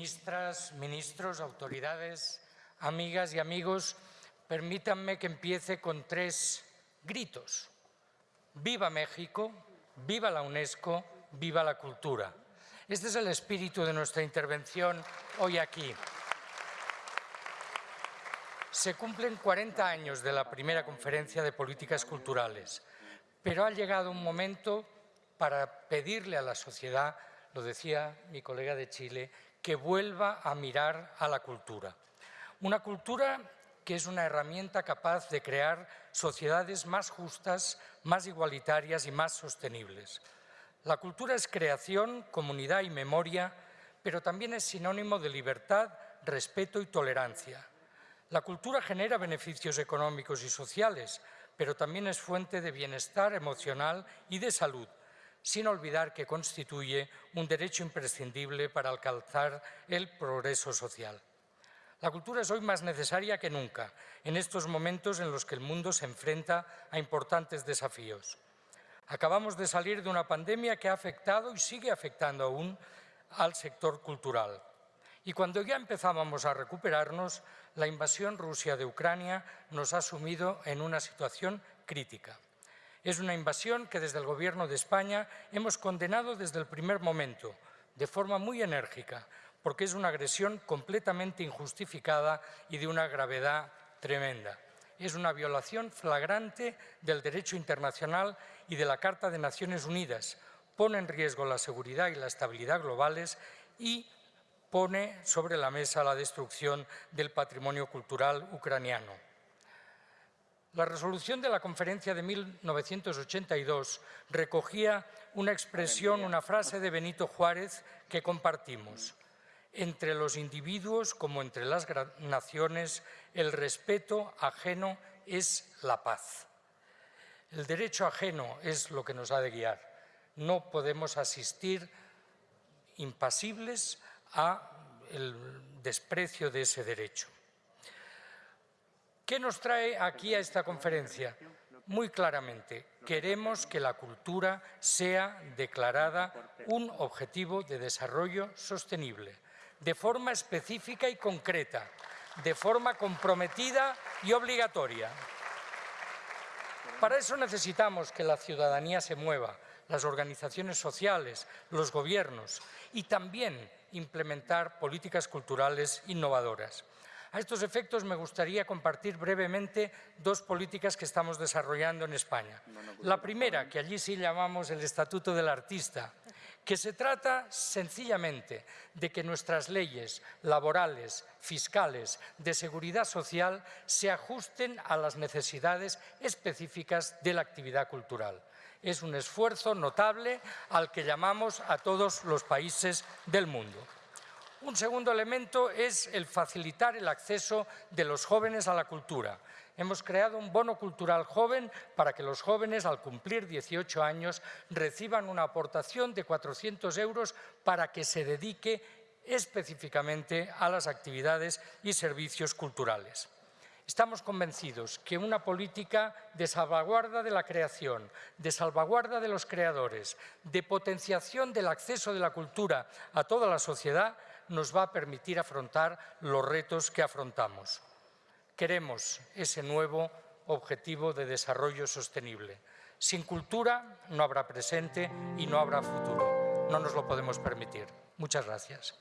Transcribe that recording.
ministras, ministros, autoridades, amigas y amigos, permítanme que empiece con tres gritos. Viva México, viva la UNESCO, viva la cultura. Este es el espíritu de nuestra intervención hoy aquí. Se cumplen 40 años de la primera conferencia de políticas culturales, pero ha llegado un momento para pedirle a la sociedad, lo decía mi colega de Chile, que vuelva a mirar a la cultura. Una cultura que es una herramienta capaz de crear sociedades más justas, más igualitarias y más sostenibles. La cultura es creación, comunidad y memoria, pero también es sinónimo de libertad, respeto y tolerancia. La cultura genera beneficios económicos y sociales, pero también es fuente de bienestar emocional y de salud, sin olvidar que constituye un derecho imprescindible para alcanzar el progreso social. La cultura es hoy más necesaria que nunca, en estos momentos en los que el mundo se enfrenta a importantes desafíos. Acabamos de salir de una pandemia que ha afectado y sigue afectando aún al sector cultural. Y cuando ya empezábamos a recuperarnos, la invasión Rusia de Ucrania nos ha sumido en una situación crítica. Es una invasión que desde el Gobierno de España hemos condenado desde el primer momento, de forma muy enérgica, porque es una agresión completamente injustificada y de una gravedad tremenda. Es una violación flagrante del derecho internacional y de la Carta de Naciones Unidas. Pone en riesgo la seguridad y la estabilidad globales y pone sobre la mesa la destrucción del patrimonio cultural ucraniano. La resolución de la conferencia de 1982 recogía una expresión, una frase de Benito Juárez que compartimos. Entre los individuos como entre las naciones, el respeto ajeno es la paz. El derecho ajeno es lo que nos ha de guiar. No podemos asistir impasibles a el desprecio de ese derecho. ¿Qué nos trae aquí a esta conferencia? Muy claramente, queremos que la cultura sea declarada un objetivo de desarrollo sostenible, de forma específica y concreta, de forma comprometida y obligatoria. Para eso necesitamos que la ciudadanía se mueva, las organizaciones sociales, los gobiernos y también implementar políticas culturales innovadoras. A estos efectos me gustaría compartir brevemente dos políticas que estamos desarrollando en España. La primera, que allí sí llamamos el Estatuto del Artista, que se trata sencillamente de que nuestras leyes laborales, fiscales, de seguridad social se ajusten a las necesidades específicas de la actividad cultural. Es un esfuerzo notable al que llamamos a todos los países del mundo. Un segundo elemento es el facilitar el acceso de los jóvenes a la cultura. Hemos creado un bono cultural joven para que los jóvenes, al cumplir 18 años, reciban una aportación de 400 euros para que se dedique específicamente a las actividades y servicios culturales. Estamos convencidos que una política de salvaguarda de la creación, de salvaguarda de los creadores, de potenciación del acceso de la cultura a toda la sociedad nos va a permitir afrontar los retos que afrontamos. Queremos ese nuevo objetivo de desarrollo sostenible. Sin cultura no habrá presente y no habrá futuro. No nos lo podemos permitir. Muchas gracias.